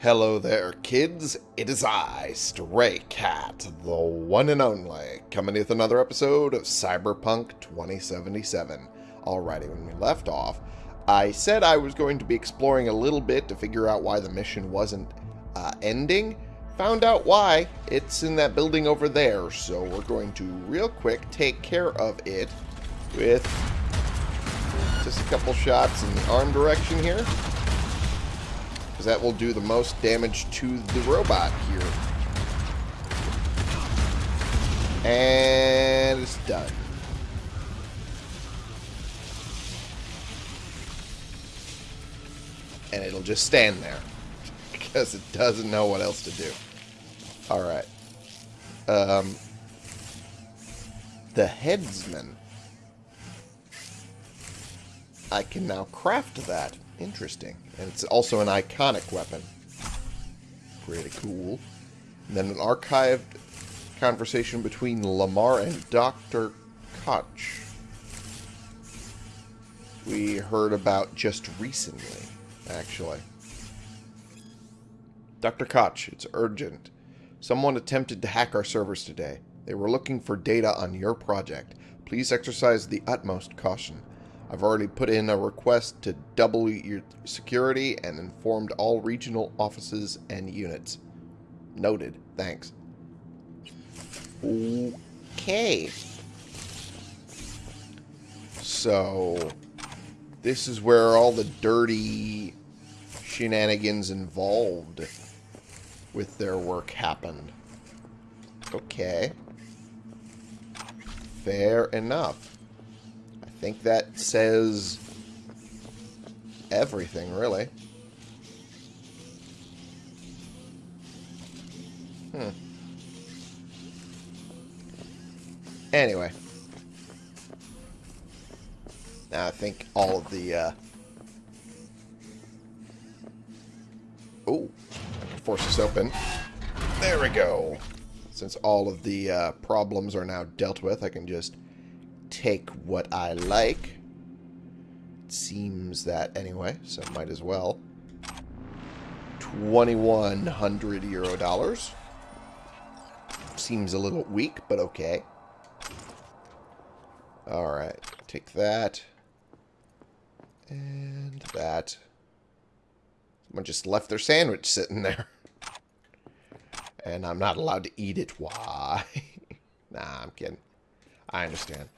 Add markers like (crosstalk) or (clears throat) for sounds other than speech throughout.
Hello there, kids. It is I, Stray Cat, the one and only, coming with another episode of Cyberpunk 2077. Alrighty, when we left off, I said I was going to be exploring a little bit to figure out why the mission wasn't uh, ending. Found out why. It's in that building over there, so we're going to real quick take care of it with just a couple shots in the arm direction here because that will do the most damage to the robot here. And it's done. And it'll just stand there (laughs) because it doesn't know what else to do. Alright. Um, the headsman. I can now craft that. Interesting. And it's also an iconic weapon. Pretty cool. And then an archived conversation between Lamar and Dr. Koch. We heard about just recently, actually. Dr. Koch, it's urgent. Someone attempted to hack our servers today. They were looking for data on your project. Please exercise the utmost caution. I've already put in a request to double your security and informed all regional offices and units. Noted. Thanks. Okay. So, this is where all the dirty shenanigans involved with their work happened. Okay. Fair enough think that says everything, really. Hmm. Anyway. Now I think all of the, uh... Oh, I can force this open. There we go. Since all of the uh, problems are now dealt with, I can just take what I like. It seems that anyway, so might as well. 2100 euro dollars. Seems a little weak, but okay. Alright, take that. And that. Someone just left their sandwich sitting there. (laughs) And I'm not allowed to eat it. Why? (laughs) nah, I'm kidding. I understand.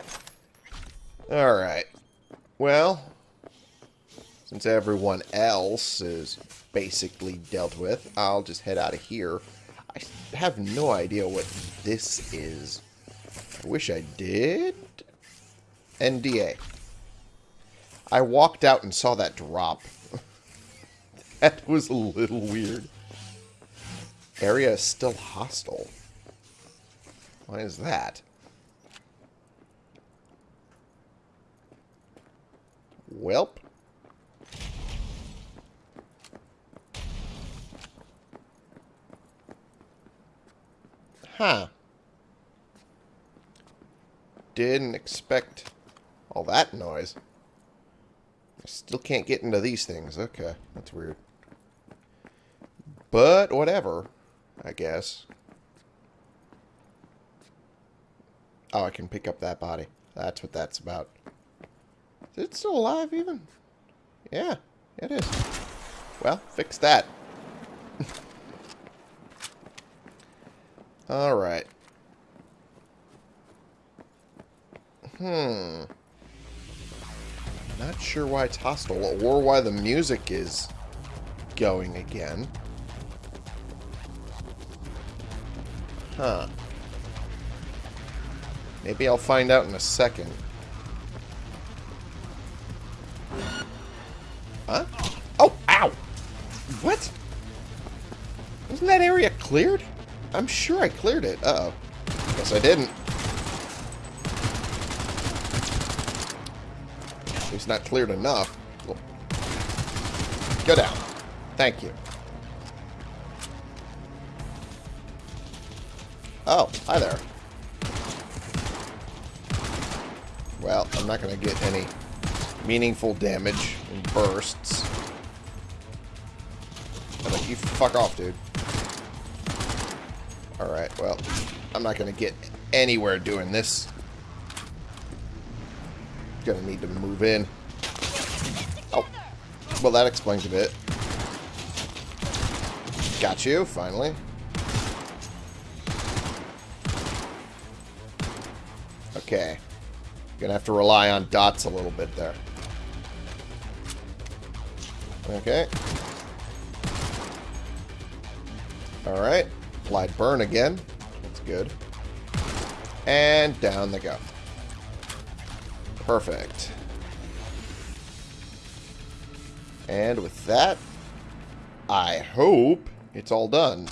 Alright. Well, since everyone else is basically dealt with, I'll just head out of here. I have no idea what this is. I wish I did. NDA. I walked out and saw that drop. (laughs) that was a little weird. Area is still hostile. Why is that? Welp. Huh. Didn't expect all that noise. I still can't get into these things. Okay, that's weird. But whatever, I guess. Oh, I can pick up that body. That's what that's about. Is it still alive even? Yeah, it is. Well, fix that. (laughs) Alright. Hmm. Not sure why it's hostile or why the music is going again. Huh. Maybe I'll find out in a second. Cleared? I'm sure I cleared it. Uh-oh. Guess I didn't. Least not cleared enough. Go down. Thank you. Oh, hi there. Well, I'm not going to get any meaningful damage in bursts. But I you fuck off, dude. I'm not going to get anywhere doing this. Gonna need to move in. Oh. Well, that explains a bit. Got you, finally. Okay. Gonna have to rely on dots a little bit there. Okay. Alright. Applied burn again. Good. And down they go. Perfect. And with that, I hope it's all done.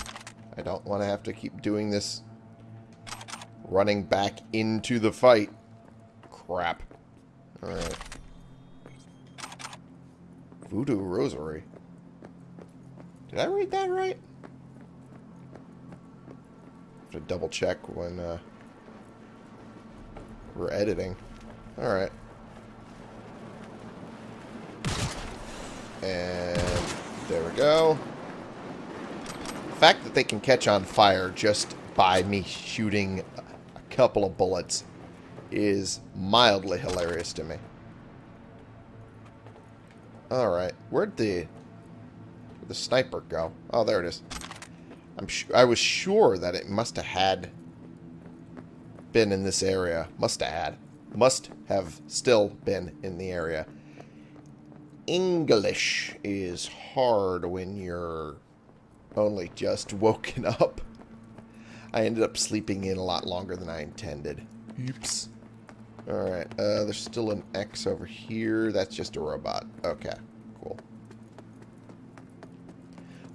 I don't want to have to keep doing this running back into the fight. Crap. Alright. Voodoo Rosary. Did I read that right? To double check when uh, we're editing. Alright. And there we go. The fact that they can catch on fire just by me shooting a couple of bullets is mildly hilarious to me. Alright. Where'd the... Where'd the sniper go? Oh, there it is. I'm I was sure that it must have had been in this area. Must have had. Must have still been in the area. English is hard when you're only just woken up. I ended up sleeping in a lot longer than I intended. Oops. Alright, uh, there's still an X over here. That's just a robot. Okay, cool.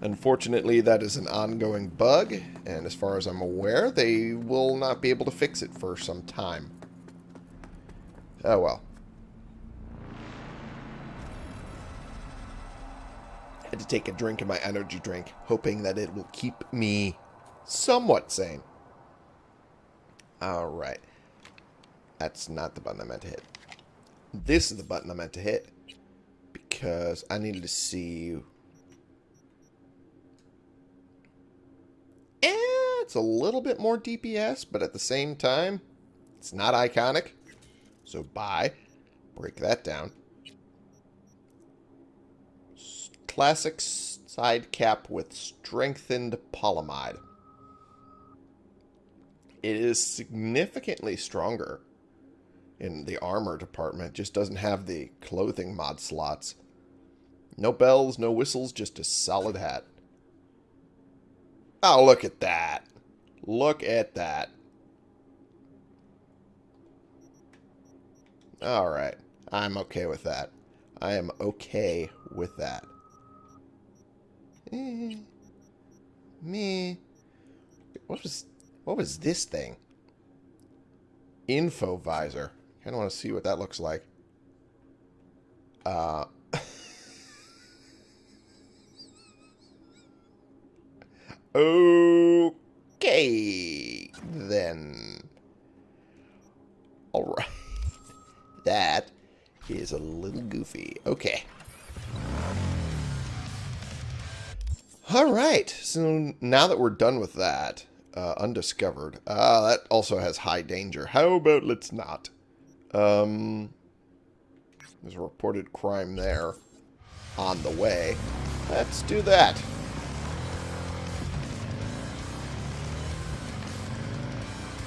Unfortunately, that is an ongoing bug, and as far as I'm aware, they will not be able to fix it for some time. Oh well. Had to take a drink of my energy drink, hoping that it will keep me somewhat sane. Alright. That's not the button I meant to hit. This is the button I meant to hit. Because I needed to see... Eh, it's a little bit more DPS, but at the same time, it's not iconic. So buy. Break that down. Classic side cap with strengthened polyamide. It is significantly stronger in the armor department. Just doesn't have the clothing mod slots. No bells, no whistles, just a solid hat. Oh, look at that. Look at that. Alright. I'm okay with that. I am okay with that. Eh. Me. What was what was this thing? Info visor. Kind of want to see what that looks like. Uh. (laughs) okay, then. All right. (laughs) That is a little goofy. Okay. All right. So now that we're done with that, uh, undiscovered. Ah, uh, that also has high danger. How about let's not? Um, there's a reported crime there on the way. Let's do that.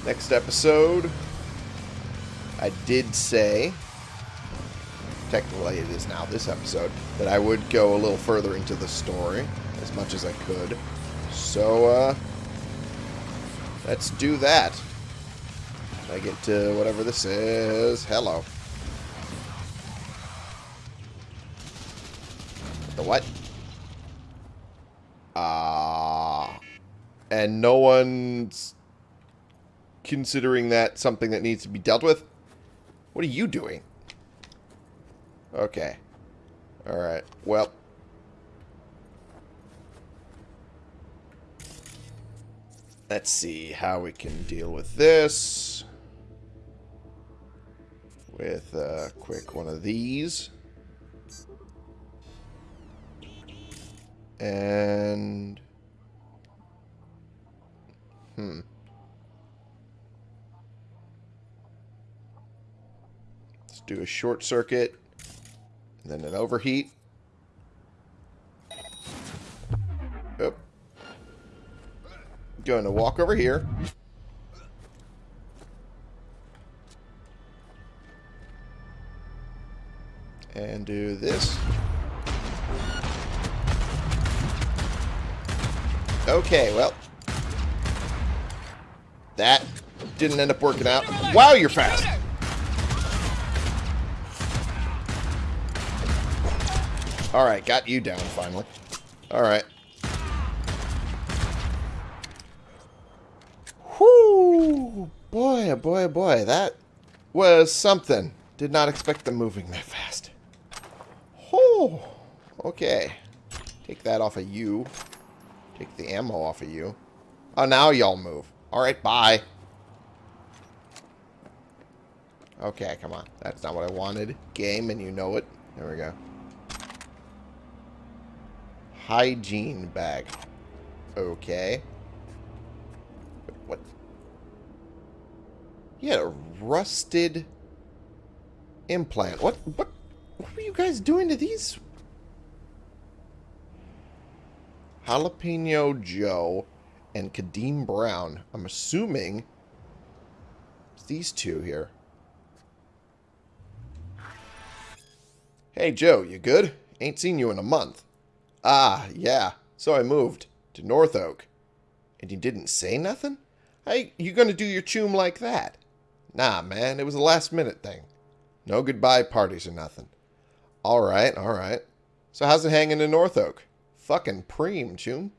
Next episode, I did say, technically it is now this episode, that I would go a little further into the story as much as I could. So, uh, let's do that. I get to whatever this is. Hello. The what? Ah. Uh, and no one's considering that something that needs to be dealt with? What are you doing? Okay. Alright. Well. Let's see how we can deal with this. With a quick one of these. And... Hmm. Do a short circuit. And then an overheat. Oh. Going to walk over here. And do this. Okay, well. That didn't end up working out. Wow, you're fast. Alright, got you down finally. Alright. Whoo! Boy, oh boy, oh boy. That was something. Did not expect them moving that fast. Oh, okay. Take that off of you. Take the ammo off of you. Oh, now y'all move. Alright, bye. Okay, come on. That's not what I wanted. Game, and you know it. There we go. Hygiene bag. Okay. What? He had a rusted implant. What? What? What were you guys doing to these? Jalapeno Joe and Kadeem Brown. I'm assuming it's these two here. Hey, Joe, you good? Ain't seen you in a month. Ah, yeah. So I moved to North Oak. And you didn't say nothing? Hey, you gonna do your choom like that? Nah, man, it was a last minute thing. No goodbye parties or nothing. Alright, alright. So how's it hanging in North Oak? Fucking preem, choom.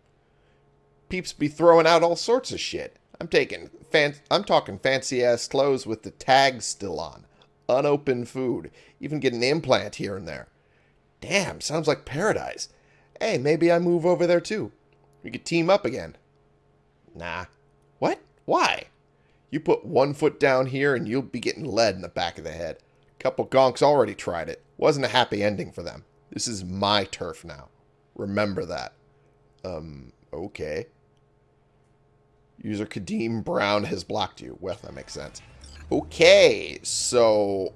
Peeps be throwing out all sorts of shit. I'm taking fan I'm talking fancy ass clothes with the tags still on. Unopened food. Even get an implant here and there. Damn, sounds like paradise. Hey, maybe I move over there too. We could team up again. Nah. What? Why? You put one foot down here and you'll be getting lead in the back of the head. Couple gonks already tried it. Wasn't a happy ending for them. This is my turf now. Remember that. Um, okay. User Kadeem Brown has blocked you. Well, that makes sense. Okay, so...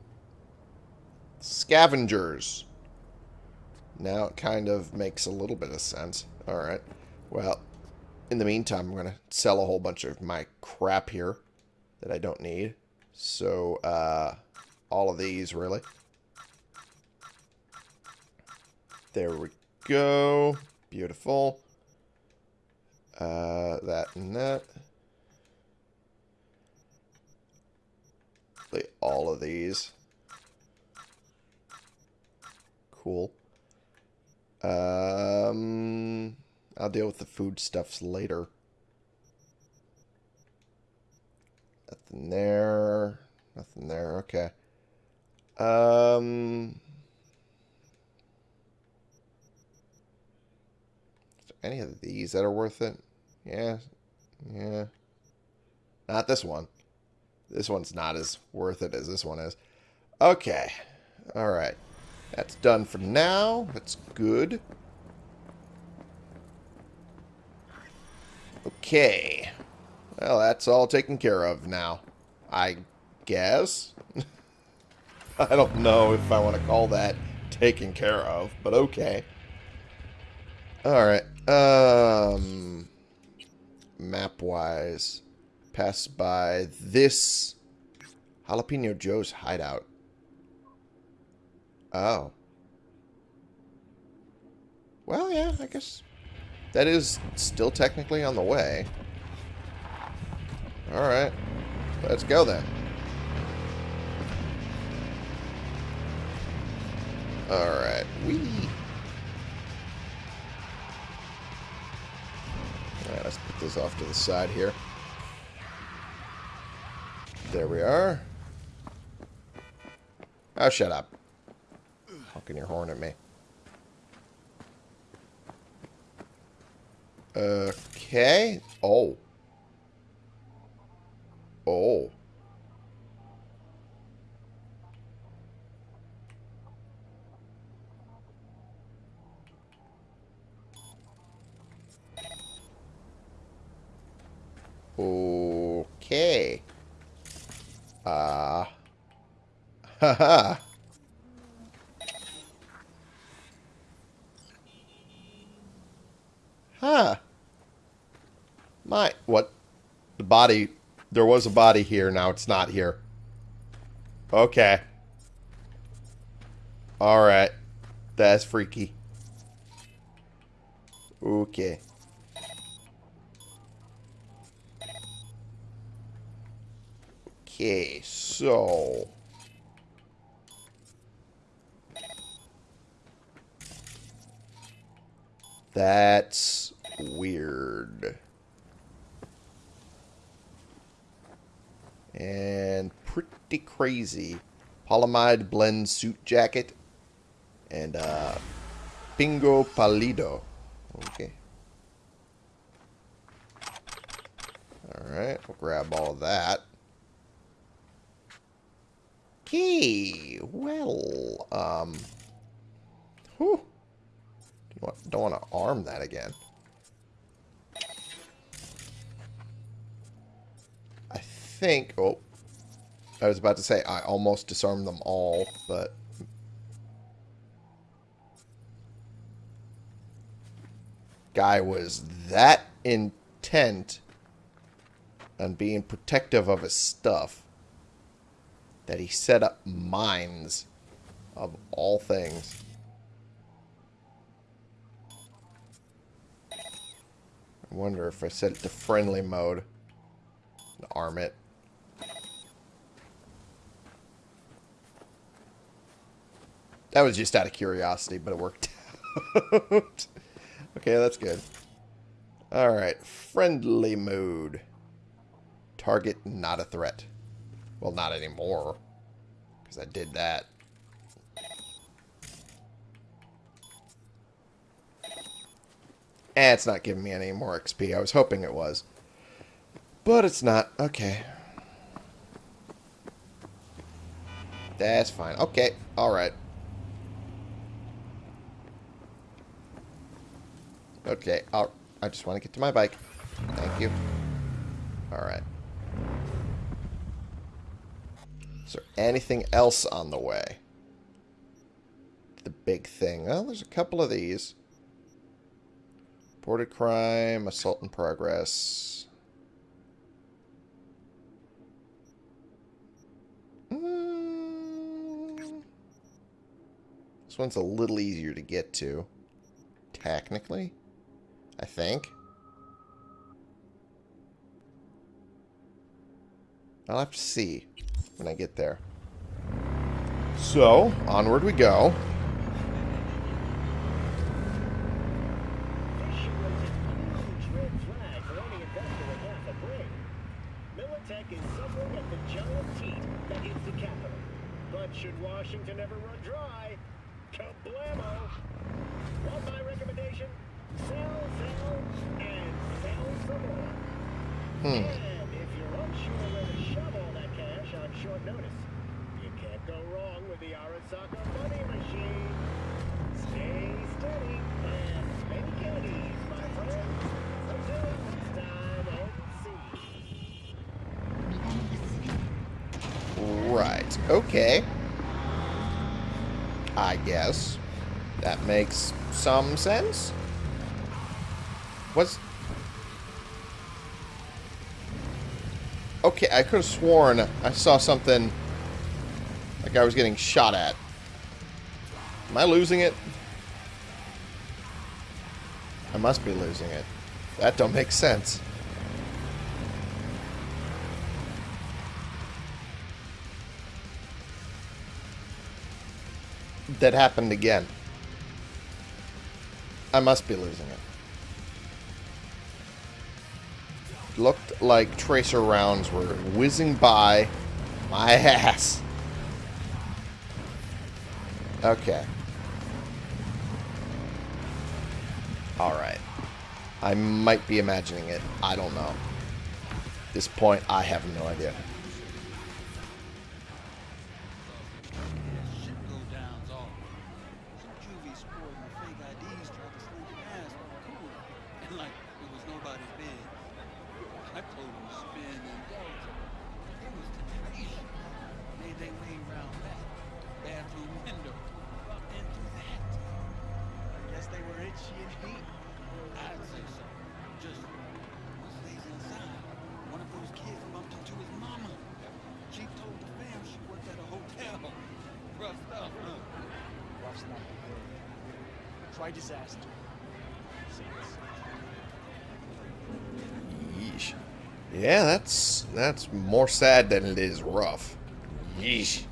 Scavengers. Now it kind of makes a little bit of sense. Alright. Well, in the meantime, I'm going to sell a whole bunch of my crap here that I don't need. So, uh, all of these, really. There we go. Beautiful. Uh, that and that. All of these. Cool. Um, I'll deal with the foodstuffs later. Nothing there. Nothing there. Okay. Um, any of these that are worth it? Yeah. Yeah. Not this one. This one's not as worth it as this one is. Okay. Alright. That's done for now. That's good. Okay. Well, that's all taken care of now. I guess. (laughs) I don't know if I want to call that taken care of, but okay. Alright. Um, Map-wise. Pass by this Jalapeno Joe's hideout. Oh. Well, yeah, I guess that is still technically on the way. Alright. Let's go then. Alright. We. Alright, let's put this off to the side here. There we are. Oh, shut up honking your horn at me. Okay. Oh. Oh. Okay. Ah. Uh. (laughs) ha. Huh. My. What? The body. There was a body here. Now it's not here. Okay. Alright. That's freaky. Okay. Okay, so... That's weird. And pretty crazy. Polyamide blend suit jacket. And uh, Pingo Palido. Okay. Alright, we'll grab all that. Okay, well, um, whew. Don't want to arm that again. I think, oh, I was about to say I almost disarmed them all, but guy was that intent on being protective of his stuff that he set up mines of all things. I wonder if I set it to friendly mode arm it. That was just out of curiosity, but it worked out. (laughs) okay, that's good. Alright, friendly mode. Target not a threat. Well, not anymore. Because I did that. Eh, it's not giving me any more XP. I was hoping it was. But it's not. Okay. That's fine. Okay. Alright. Okay. I'll, I just want to get to my bike. Thank you. Alright. Is there anything else on the way? The big thing. Well, there's a couple of these. Reported crime, assault in progress. Mm. This one's a little easier to get to. Technically. I think. I'll have to see when I get there. So, onward we go. Should Washington ever run dry, kablamo! Want my recommendation? Sell, sell, and sell some more. Hmm. And if you're unsure where to shove all that cash on short notice, you can't go wrong with the Arasaka money machine. Stay steady and make it ease, my friend. Until next time, and see. Right. Okay. I guess. That makes some sense. What's... Okay, I could have sworn I saw something like I was getting shot at. Am I losing it? I must be losing it. That don't make sense. That happened again. I must be losing it. Looked like tracer rounds were whizzing by my (laughs) ass. Okay. Alright. I might be imagining it. I don't know. At this point, I have no idea. Sad than it is rough. Yeesh.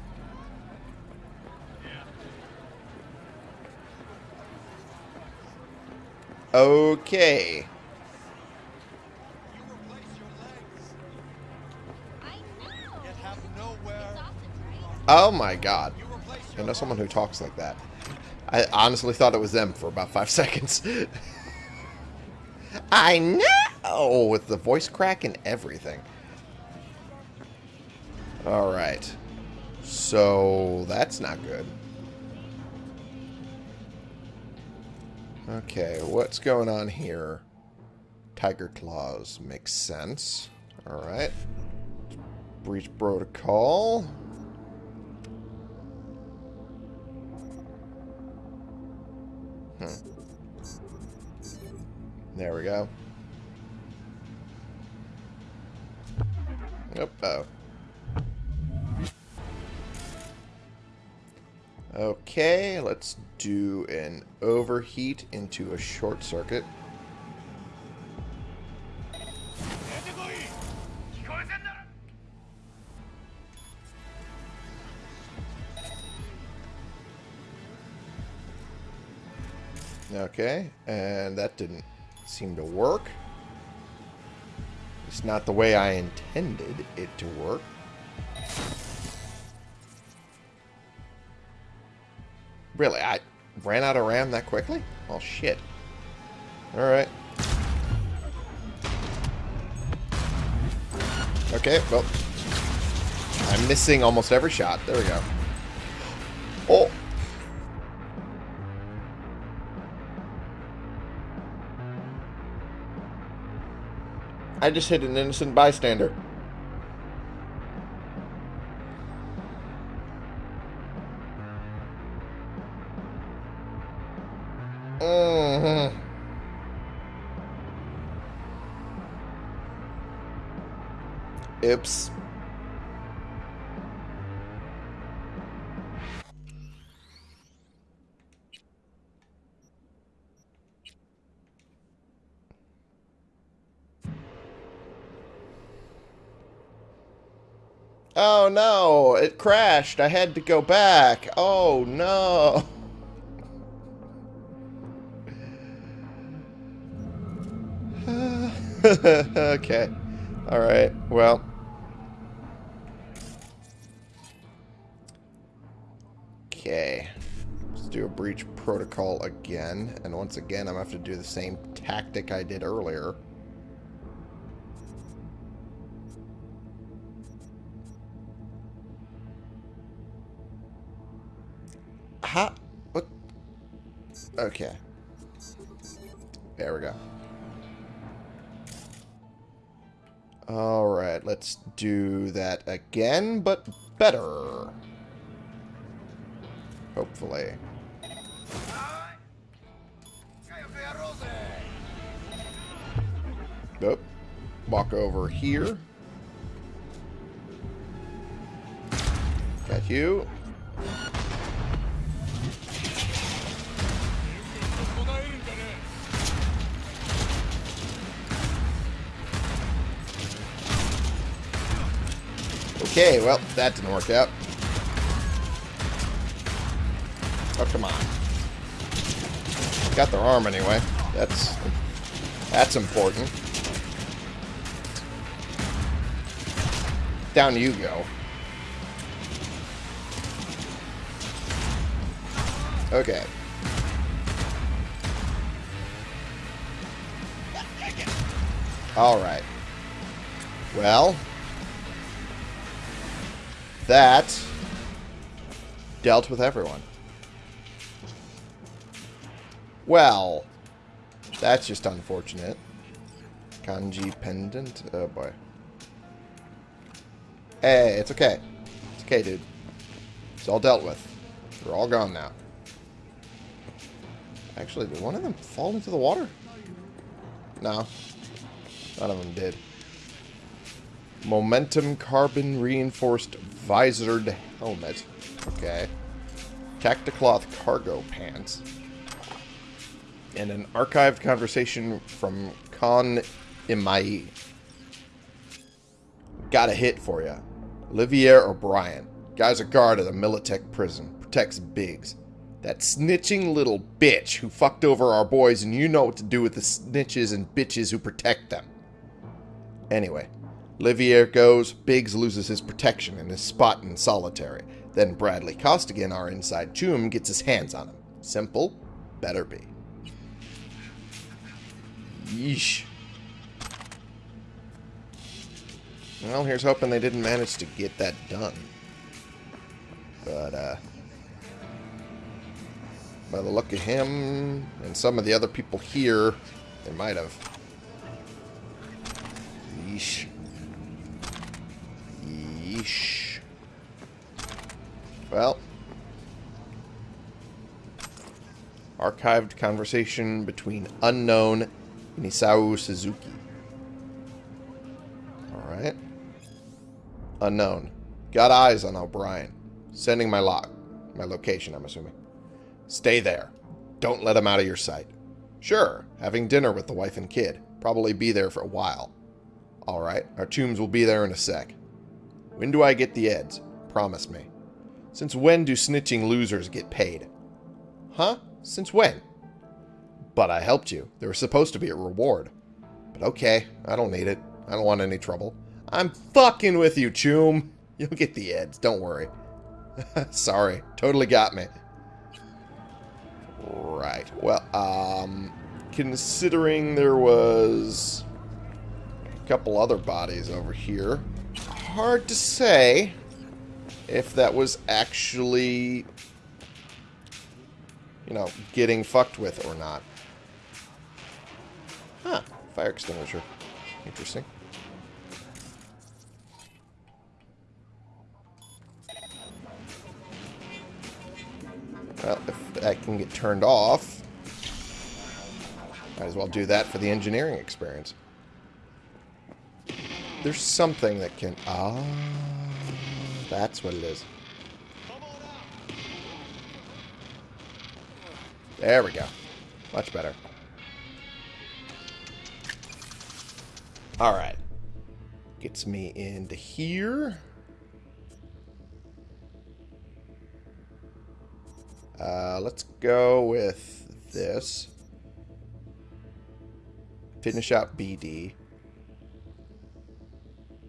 Okay. You replace your legs. I know. Yet have nowhere. It's awesome. Oh my god. I know someone who talks like that. I honestly thought it was them for about five (laughs) seconds. I know! With the voice crack and everything. Alright. So, that's not good. Okay, what's going on here? Tyger Claws makes sense. Alright. Breach protocol. Hmm. There we go. Oh. Okay, let's do an overheat into a short circuit. Okay, and that didn't seem to work. It's not the way I intended it to work. Really, I ran out of RAM that quickly? Oh, shit. Alright. Okay, well. I'm missing almost every shot. There we go. Oh! I just hit an innocent bystander. Oops. Oh no, it crashed. I had to go back. Oh no. (laughs) okay. Alright, well. Do a breach protocol again. And once again, I'm going to have to do the same tactic I did earlier. How? What? Okay. There we go. Alright, let's do that again, but better. Hopefully. Walk over here. Got you. Okay, well, that didn't work out. Oh, come on. Got their arm anyway. That's that's important. Down you go. Okay. Alright. Well, that dealt with everyone. Well, that's just unfortunate. Kanji pendant. Oh boy. Hey, it's okay. It's okay, dude. It's all dealt with. They're all gone now. Actually, did one of them fall into the water? No. None of them did. Momentum carbon reinforced visored helmet. Okay. Tacticloth cargo pants. And an archived conversation from Con Imai. Got a hit for you. Olivier O'Brien. Guy's a guard at a Militech prison. Protects Biggs. That snitching little bitch who fucked over our boys and you know what to do with the snitches and bitches who protect them. Anyway, Olivier goes, Biggs loses his protection and is spot in solitary. Then Bradley Costigan, our inside choom, gets his hands on him. Simple, better be. Yeesh. Well, here's hoping they didn't manage to get that done. But, uh... By the look of him and some of the other people here, they might have. Yeesh. Yeesh. Well. Archived conversation between unknown and Isao Suzuki. Unknown. Got eyes on O'Brien. Sending my log. My location, I'm assuming. Stay there. Don't let him out of your sight. Sure, having dinner with the wife and kid. Probably be there for a while. Alright, our chooms will be there in a sec. When do I get the eds? Promise me. Since when do snitching losers get paid? Huh? Since when? But I helped you. There was supposed to be a reward. But okay, I don't need it. I don't want any trouble. I'm fucking with you, Choom. You'll get the eds, don't worry. (laughs) Sorry, totally got me. Right, well, um, considering there was a couple other bodies over here, hard to say if that was actually, you know, getting fucked with or not. Huh, fire extinguisher. Interesting. Well, if that can get turned off, might as well do that for the engineering experience. There's something that can... Ah, that's what it is. There we go. Much better. Alright. Gets me into here. Uh, let's go with this. Finish out BD.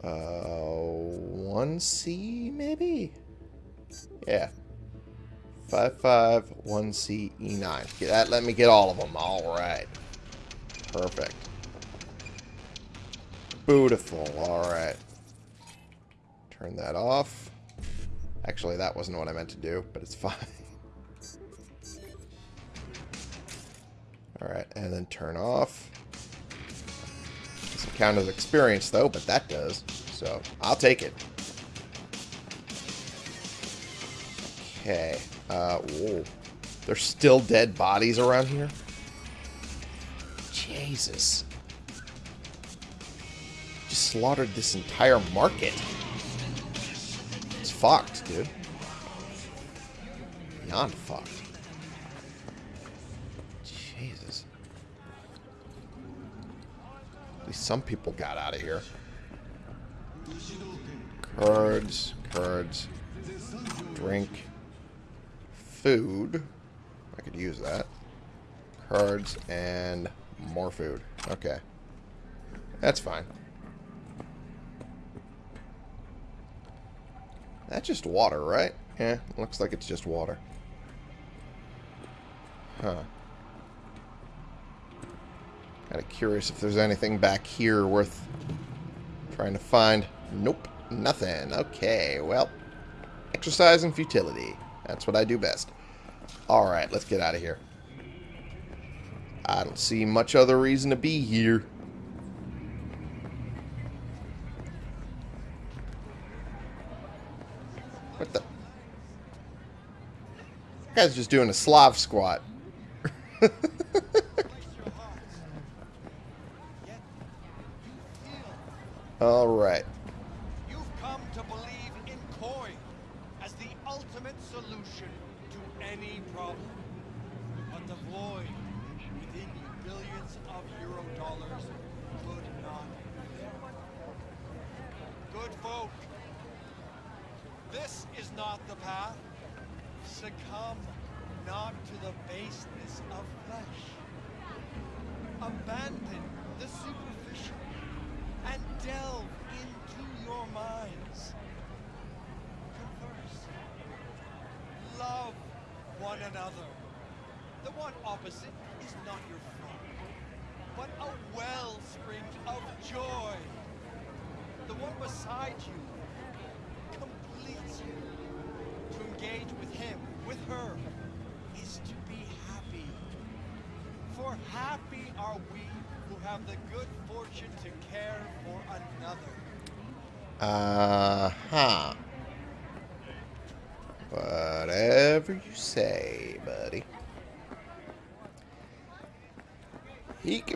Uh, 1C, maybe? Yeah. 55, 1C, E9. Get that, let me get all of them. All right. Perfect. Beautiful. All right. Turn that off. Actually, that wasn't what I meant to do, but it's (laughs) fine. Alright, and then turn off. Doesn't count as experience, though, but that does. So, I'll take it. Okay. Uh, whoa. There's still dead bodies around here? Jesus. Just slaughtered this entire market. It's fucked, dude. Beyond fucked. Some people got out of here. Cards, cards, drink, food. I could use that. Cards and more food. Okay. That's fine. That's just water, right? Yeah, looks like it's just water. Huh. Kind of curious if there's anything back here worth trying to find. Nope, nothing. Okay, well, exercise and futility. That's what I do best. Alright, let's get out of here. I don't see much other reason to be here. What the? That guy's just doing a Slav squat. (laughs)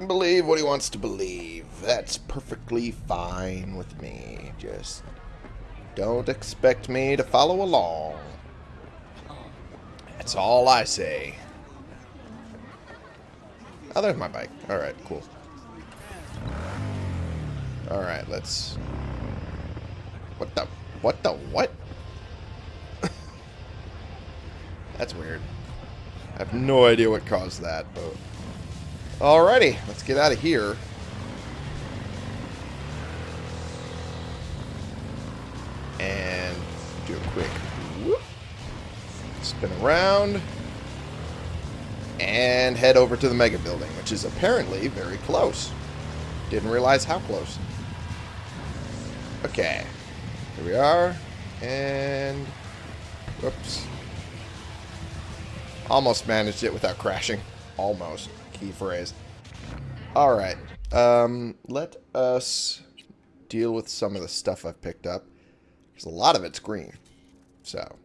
believe what he wants to believe. That's perfectly fine with me. Just don't expect me to follow along. That's all I say. Oh, there's my bike. Alright, cool. Alright, let's... What the... What the what? (laughs) That's weird. I have no idea what caused that, but... Alrighty, let's get out of here. And do a quick whoop. Spin around. And head over to the Mega Building, which is apparently very close. Didn't realize how close. Okay. Here we are. And... Whoops. Almost managed it without crashing. Almost. Key phrase. Alright. Um, let us deal with some of the stuff I've picked up. Because a lot of it's green. So.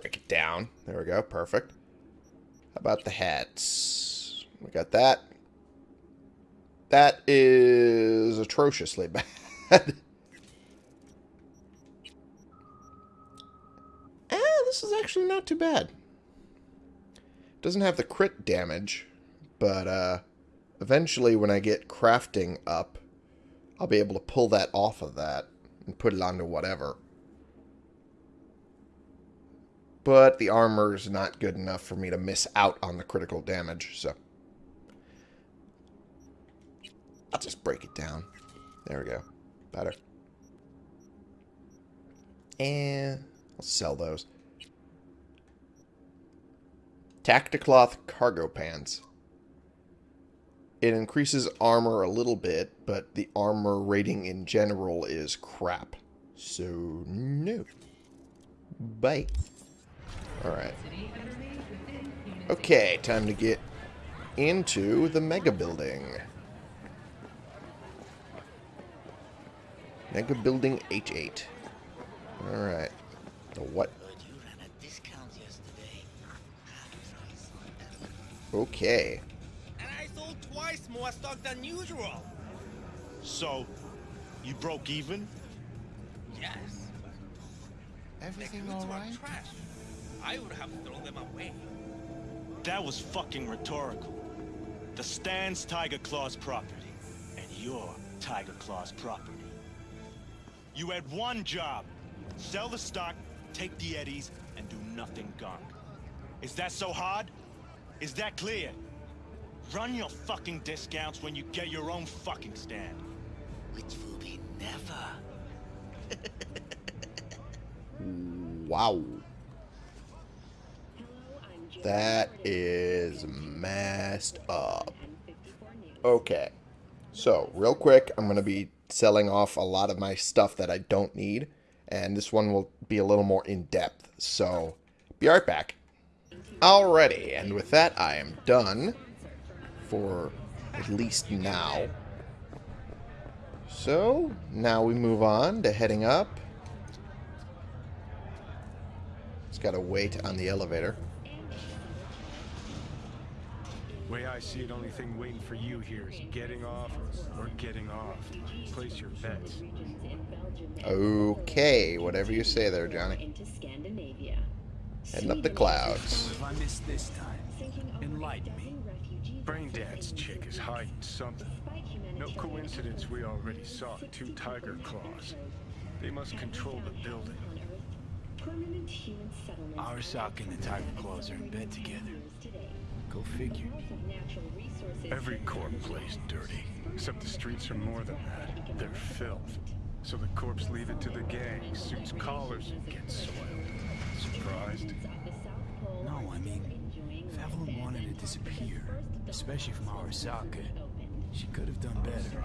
Break it down. There we go. Perfect. How about the hats? We got that. That is atrociously (laughs) bad. ah, this is actually not too bad. Doesn't have the crit damage, but uh, eventually when I get crafting up, I'll be able to pull that off of that and put it onto whatever. But the armor is not good enough for me to miss out on the critical damage, so... I'll just break it down. There we go. Better. And I'll sell those. Tacticloth cargo pants. It increases armor a little bit, but the armor rating in general is crap. So, no. Bye. Alright. Okay, time to get into the mega building. Mega building H8. Alright. What? Heard you ran a discount yesterday. Half price. Okay. And I sold twice more stock than usual. So, you broke even? Yes. Everything the goods all were right? trash. I would have thrown them away. That was fucking rhetorical. The stand's Tyger Claws' property, and you're Tyger Claws' property. You had one job. Sell the stock, take the eddies, and do nothing gunk. Is that so hard? Is that clear? Run your fucking discounts when you get your own fucking stand. Which will be never. Wow. That is messed up. Okay. So, real quick, I'm going to be selling off a lot of my stuff that I don't need. And this one will be a little more in-depth. So, be right back. Alrighty, and with that, I am done. For at least now. So, now we move on to heading up. Let's gotta wait on the elevator. Way I see it, only thing waiting for you here is getting off or getting off. Place your bets. Okay, whatever you say there, Johnny. Into Heading up the clouds. If I miss this time, enlighten me. Braindad's chick is hiding something. No coincidence we already saw two Tyger Claws. They must control the building. Permanent human settlements Arasaka and the Tyger Claws are in bed together. Go figure. Wealth of natural resources Every corp plays dirty. Except the streets are more than that. They're filth. So the corpse leave it to the gang, suits collars, and gets soiled. Surprised? off the South Pole No, I mean, enjoying if Evelyn wanted to disappear, especially from Arasaka, she could have done better.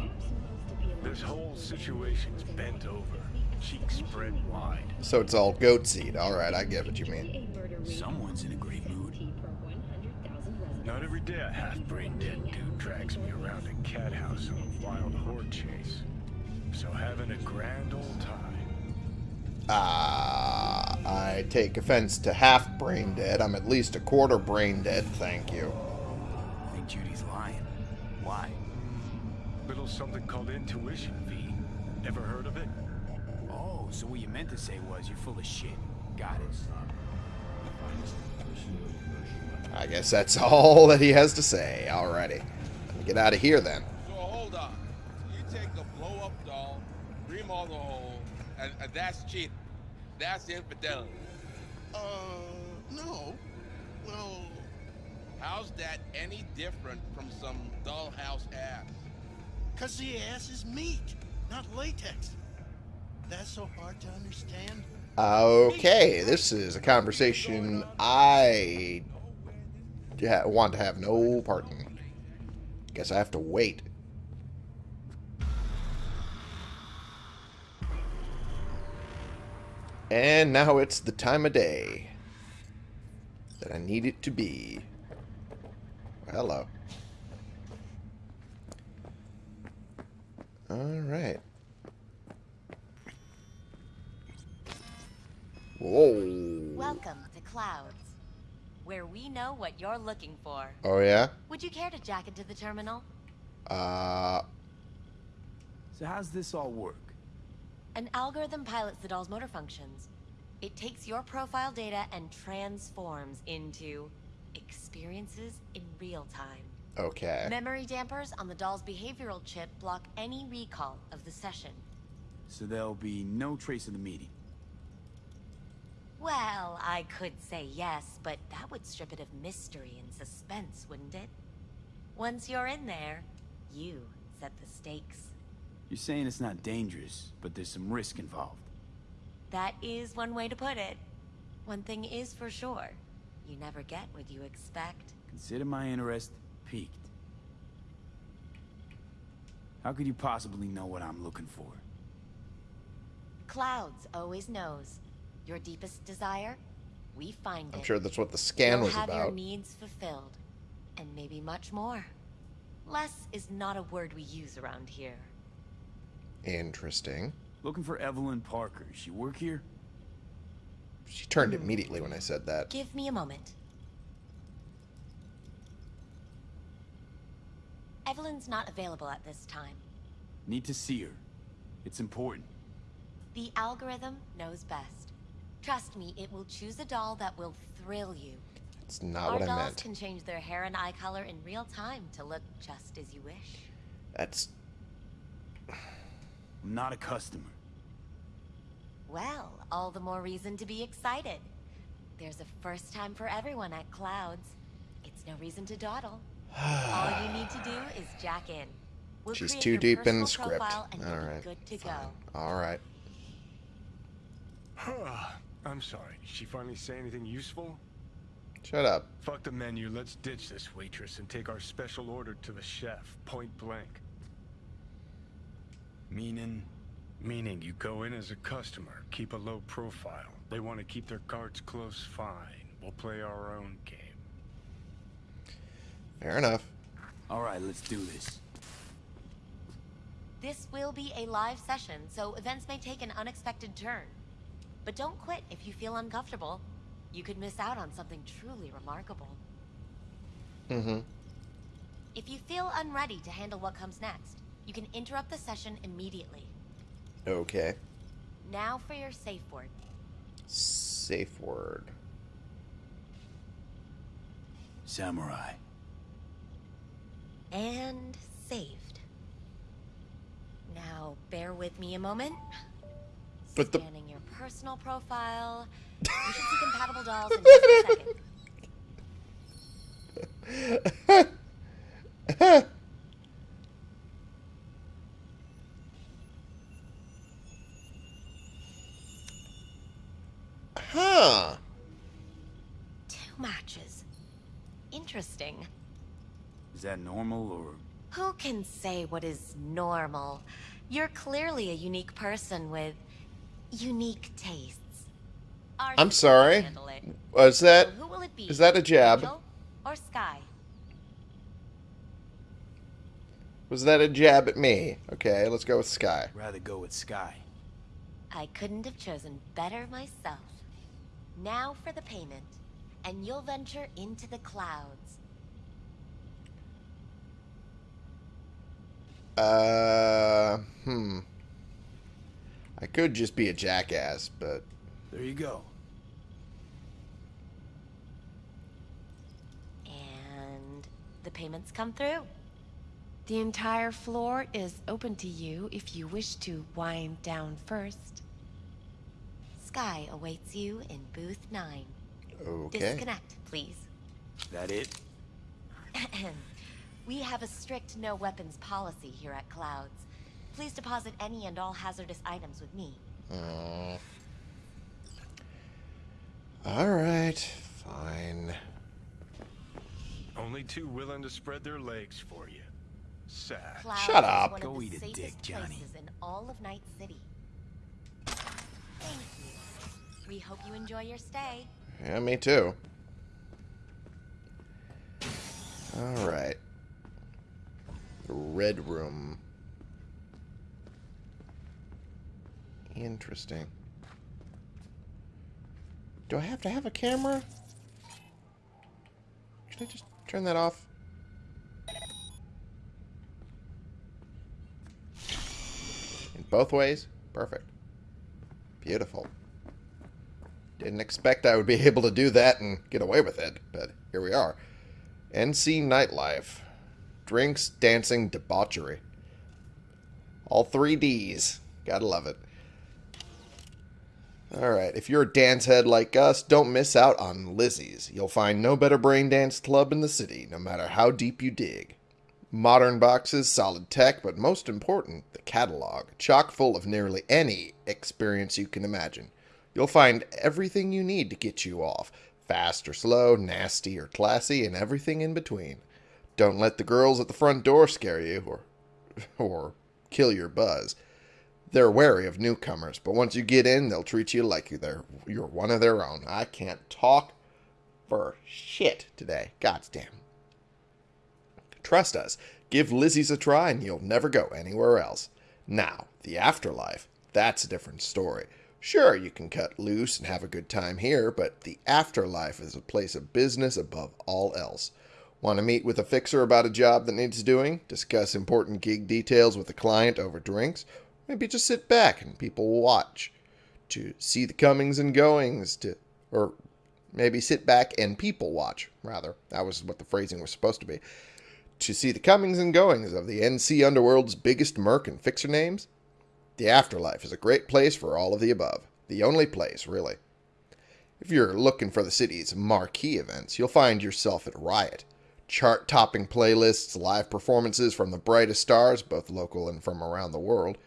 This whole situation's bent over, cheeks spread wide. So it's all goat seed. Alright, I get what you mean. a murder rate Someone's in a great mood. per 100,000 residents. Not every day a half-brain dead dude drags me around a cat house on a wild horde chase. So having a grand old time. Ah, I take offense to half brain dead. I'm at least a quarter brain dead, thank you. I think Judy's lying. Why? Little something called intuition, V. Ever heard of it? Oh, so what you meant to say was you're full of shit. Got it. I guess that's all that he has to say. Alrighty. Let me get out of here then. So hold on. You take a blow up doll, remodel the hole, and, and that's cheating. That's infidelity. Uh, no. Well, How's that any different from some dollhouse ass? cause the ass is meat, not latex. That's so hard to understand. Okay, this is a conversation I want to have no part in. Guess I have to wait. And now it's the time of day that I need it to be. Hello. Alright. Whoa. Welcome to Clouds, where we know what you're looking for. Oh, yeah? Would you care to jack into the terminal? Uh, So how's this all work? An algorithm pilots the doll's motor functions. It takes your profile data and transforms into experiences in real time. okay. Memory dampers on the doll's behavioral chip block any recall of the session. So there'll be no trace of the meeting. Well, I could say yes, but that would strip it of mystery and suspense, wouldn't it? Once you're in there, you set the stakes. You're saying it's not dangerous, but there's some risk involved. That is one way to put it. One thing is for sure. You never get what you expect. Consider my interest piqued. How could you possibly know what I'm looking for? Clouds always knows. Your deepest desire, we find it. I'm sure that's what the scan You'll was have your about. needs fulfilled, and maybe much more. Less is not a word we use around here. Interesting. Looking for Evelyn Parker. She work here? She turned immediately when I said that. Give me a moment. Evelyn's not available at this time. Need to see her. It's important. The algorithm knows best. Trust me, it will choose a doll that will thrill you. It's not Our what I dolls meant. can change their hair and eye color in real time to look just as you wish. That's I'm not a customer. Well, all the more reason to be excited. There's a first time for everyone at Clouds. It's no reason to dawdle. (sighs) all you need to do is jack in. We'll She's too deep in the script. profile and you'll be Alright. Good to fine. go. Alright. (sighs) I'm sorry. Did she finally say anything useful? Shut up. Fuck the menu. Let's ditch this waitress and take our special order to the chef, point blank. Meaning? Meaning you go in as a customer, keep a low profile. They want to keep their cards close, fine. We'll play our own game. Fair enough. Alright, let's do this. This will be a live session, so events may take an unexpected turn. But don't quit if you feel uncomfortable. you could miss out on something truly remarkable. Mm-hmm. If you feel unready to handle what comes next, you can interrupt the session immediately. Okay. Now for your safe word. Safe word. Samurai. And saved. Now, bear with me a moment. But the Scanning your personal profile. (laughs) You should see compatible dolls in just a second. (laughs) Huh. Two matches. Interesting. Is that normal or Who can say what is normal? You're clearly a unique person with unique tastes. Our I'm sorry. can handle it. Was that So who will it be? is that a jab? Angel or Sky? Was that a jab at me? Okay, let's go with Sky. rather go with Sky? I couldn't have chosen better myself. Now for the payment, and you'll venture into the clouds. Uh, hmm. I could just be a jackass, but There you go. And the payments come through. The entire floor is open to you if you wish to wind down first. Sky awaits you in booth 9. okay. Disconnect, please. That it? (clears throat) we have a strict no weapons policy here at Clouds. Please deposit any and all hazardous items with me. Uh, all right, fine. Only two willing to spread their legs for you. Sad. Clouds Shut up. one Go eat a dick, Johnny. in all of Night City. Thank you. We hope you enjoy your stay. Yeah, me too. All right. Red room. Interesting. Do I have to have a camera? Can I just turn that off? In both ways? Perfect. Beautiful. Didn't expect I would be (laughs) able to do that and get away with it, but here we are. NC Nightlife. Drinks, dancing, debauchery. All three Ds. Gotta love it. Alright, if you're a dance head like us, don't miss out on Lizzie's. You'll find no better brain dance club in the city, no matter how deep you dig. Modern boxes, solid tech, but most important, the catalog, chock full of nearly any experience you can imagine. You'll find everything you need to get you off. Fast or slow, nasty or classy, and everything in between. Don't let the girls at the front door scare you or (laughs) or kill your buzz. They're wary of newcomers, but once you get in, they'll treat you like they're you're one of their own. I can't talk for shit today. God's damn. Trust us. Give Lizzie's a try and you'll never go anywhere else. Now, the afterlife, that's a different story. Sure, you can cut loose and have a good time here, but the afterlife is a place of business above all else. Want to meet with a fixer about a job that needs doing? Discuss important gig details with a client over drinks? Maybe just sit back and people will watch. To see the comings and goings, to or maybe sit back and people watch, rather. That was what the phrasing was supposed to be. To see the comings and goings of the NC Underworld's biggest merc and fixer names? The afterlife is a great place for all of the above. The only place, really. If you're looking for the city's marquee events, you'll find yourself at Riot. Chart topping playlists, live performances from the brightest stars, both local and from around the world,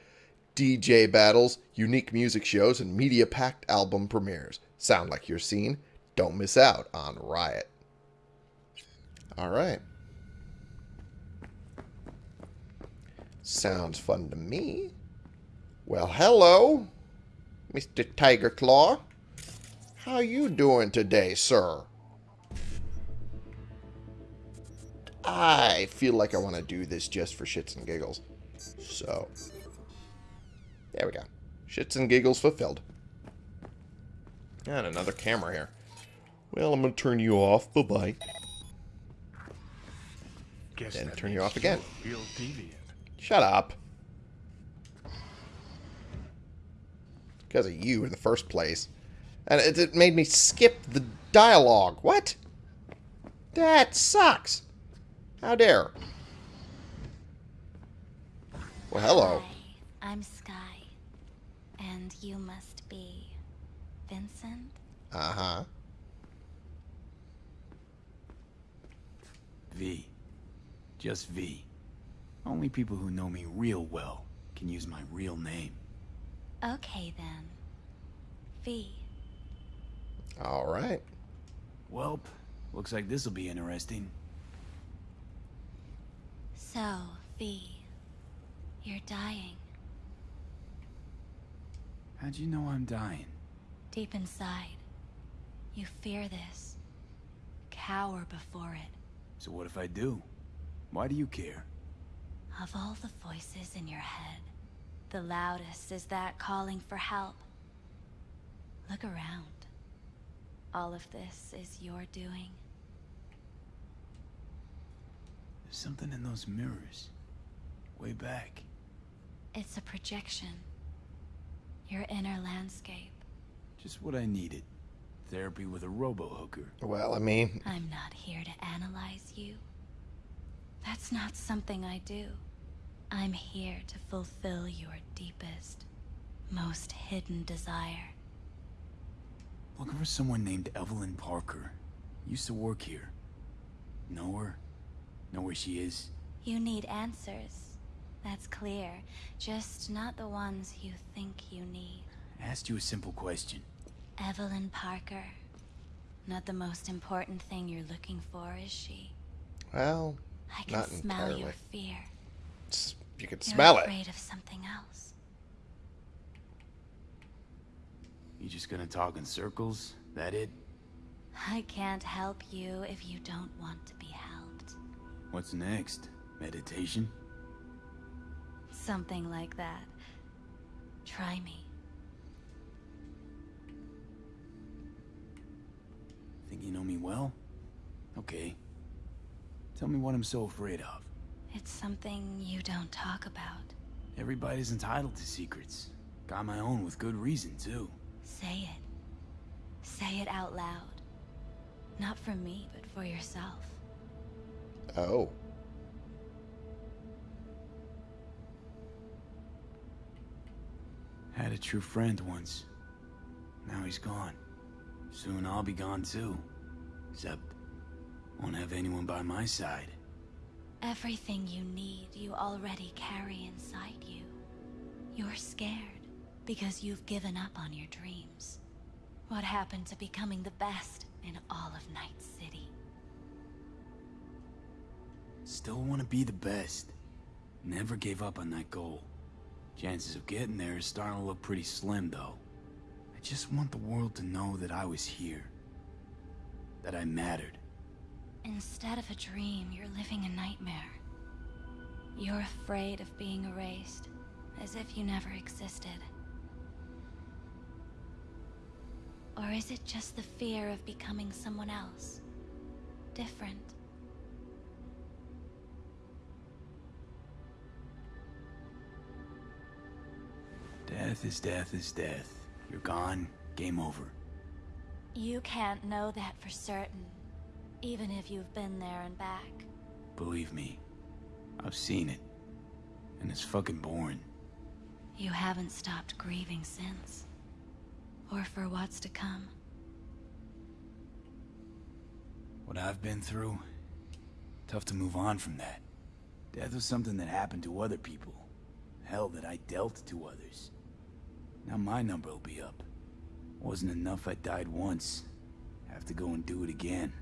DJ battles, unique music shows, and media packed album premieres. Sound like your scene? Don't miss out on Riot. Alright. Sounds fun to me. Well, hello, Mr. Tyger Claw. How you doing today, sir? I feel like I want to do this just for shits and giggles. So, there we go. Shits and giggles fulfilled. And another camera here. Well, I'm gonna turn you off. Bye bye. Guess Then turn you off again. Real. Shut up. Because of you in the first place. And it, it made me skip the dialogue. What? That sucks. How dare. Well, hello. Hi, I'm Sky. And you must be Vincent? Uh-huh. V. Just V. Only people who know me real well can use my real name. Okay then. V. All right. Welp, looks like this'll be interesting. So, V. You're dying. How'd you know I'm dying? Deep inside. You fear this. Cower before it. So what if I do? Why do you care? Of all the voices in your head, the loudest is that calling for help. Look around. All of this is your doing. There's something in those mirrors. Way back. It's a projection. Your inner landscape. Just what I needed. Therapy with a robo-hooker. Well, I mean... I'm not here to analyze you. That's not something I do. I'm here to fulfill your deepest, most hidden desire. Looking for someone named Evelyn Parker. Used to work here. Know her? Know where she is? You need answers. That's clear. Just not the ones you think you need. I asked you a simple question. Evelyn Parker. Not the most important thing you're looking for, is she? Well, I can not smell entirely. your fear. S- You could You're smell it. afraid of something else. You just gonna talk in circles? That it? I can't help you if you don't want to be helped. What's next? Meditation? Something like that. Try me. Think you know me well? Okay. Tell me what I'm so afraid of. It's something you don't talk about. Everybody's entitled to secrets. Got my own with good reason, too. Say it. Say it out loud. Not for me, but for yourself. Oh. Had a true friend once. Now he's gone. Soon I'll be gone too. Except, won't have anyone by my side. Everything you need, you already carry inside you. You're scared because you've given up on your dreams. What happened to becoming the best in all of Night City? Still want to be the best. Never gave up on that goal. Chances of getting there is starting to look pretty slim, though. I just want the world to know that I was here. That I mattered. Instead of a dream, you're living a nightmare. You're afraid of being erased, as if you never existed. Or is it just the fear of becoming someone else? Different. Death is death is death. You're gone, game over. You can't know that for certain, even if you've been there and back. Believe me, I've seen it. And it's fucking boring. You haven't stopped grieving since. Or for what's to come. What I've been through, tough to move on from that. Death was something that happened to other people. Hell, that I dealt to others. Now my number will be up. Wasn't enough I died once. Have to go and do it again.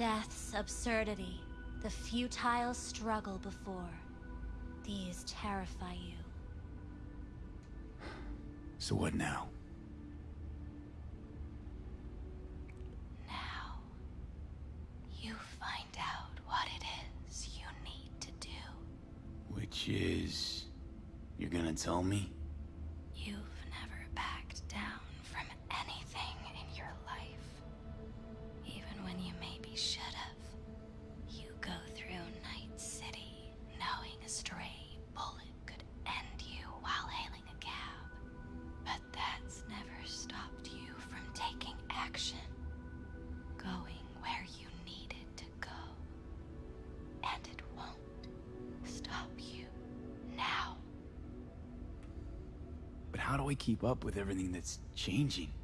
Death's absurdity, the futile struggle before. These terrify you. So what now? Now, you find out what it is you need to do. Which is... You're gonna tell me? Up with everything that's changing?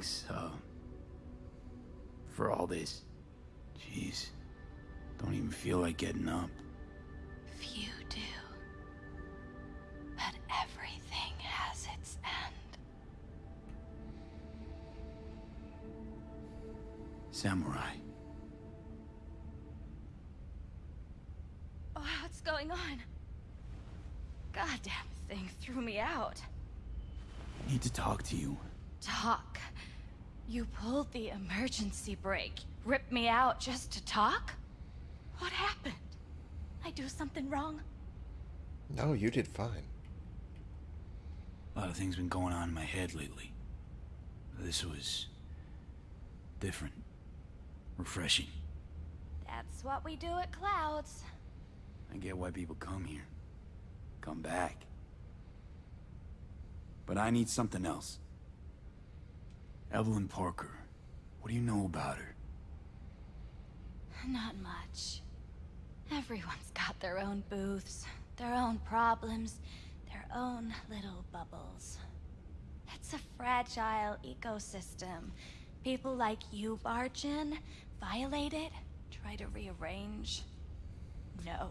Thanks, uh, for all this. Jeez, don't even feel like getting up. Few do. But everything has its end. Samurai, Oh, what's going on? Goddamn thing threw me out. need to talk to you. Talk. You pulled the emergency brake. Ripped me out just to talk? What happened? I do something wrong? No, you did fine. A lot of things been going on in my head lately. This was different, refreshing. That's what we do at Clouds. I get why people come here, come back. But I need something else. Evelyn Parker, what do you know about her? Not much. Everyone's got their own booths, their own problems, their own little bubbles. It's a fragile ecosystem. People like you barge in, violate it, try to rearrange. No.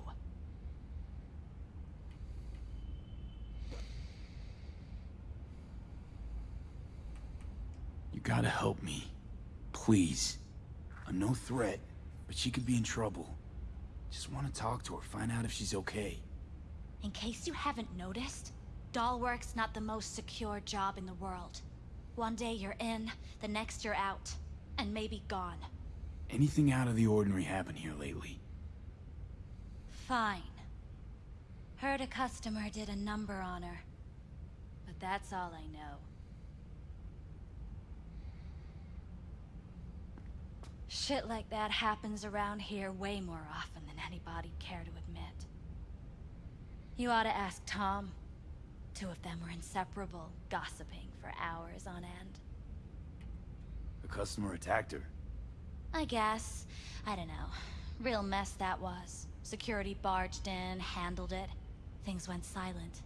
You gotta help me. Please. I'm no threat, but she could be in trouble. Just want to talk to her, find out if she's okay. In case you haven't noticed, Dollwork's not the most secure job in the world. One day you're in, the next you're out, and maybe gone. Anything out of the ordinary happen here lately? Fine. Heard a customer did a number on her. But that's all I know. Shit like that happens around here way more often than anybody'd care to admit. You ought to ask Tom. Two of them were inseparable, gossiping for hours on end. A customer attacked her. I guess. I don't know. Real mess that was. Security barged in, handled it. Things went silent.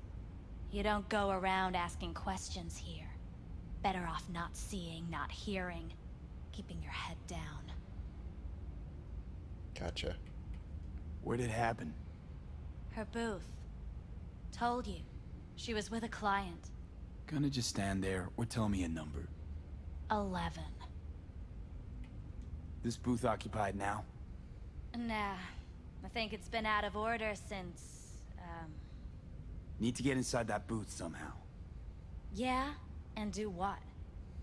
You don't go around asking questions here. Better off not seeing, not hearing. Keeping your head down. Gotcha. Where'd it happen? Her booth. Told you. She was with a client. Gonna just stand there or tell me a number. Eleven. This booth occupied now? Nah. I think it's been out of order since, um... Need to get inside that booth somehow. Yeah? And do what?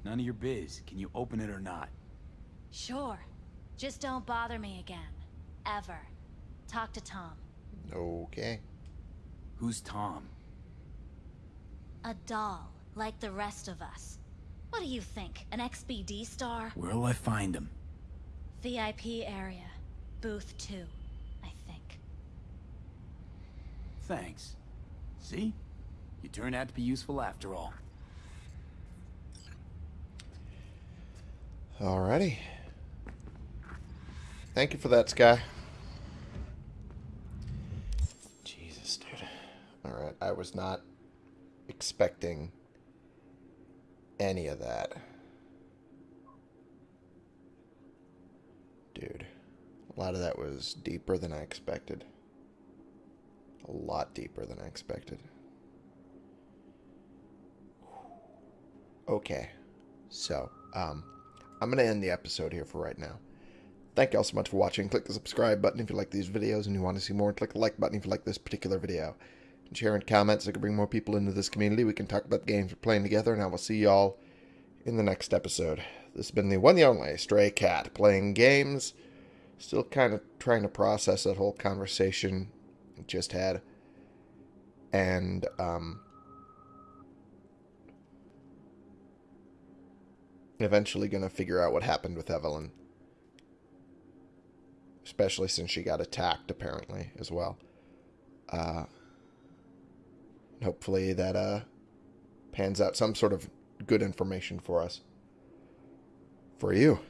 None of your biz. Can you open it or not? Sure. Just don't bother me again. Ever. Talk to Tom. Okay. Who's Tom? A doll, like the rest of us. What do you think? An XBD star? Where'll I find him? VIP area. Booth 2, I think. Thanks. See? You turned out to be useful after all. Alrighty. Thank you for that, Sky. Jesus, dude. Alright, I was not expecting any of that. Dude, a lot of that was deeper than I expected. A lot deeper than I expected. Okay, so, um, I'm going to end the episode here for right now. Thank you all so much for watching. Click the subscribe button if you like these videos and you want to see more. Click the like button if you like this particular video. And share and comment so I can bring more people into this community. We can talk about the games we're playing together, and I will see y'all in the next episode. This has been the one and only Stray Cat playing games. Still kind of trying to process that whole conversation we just had. and um, eventually to figure out what happened with Evelyn. Especially since she got attacked, apparently, as well. Uh, hopefully that uh, pans out some sort of good information for us. For you.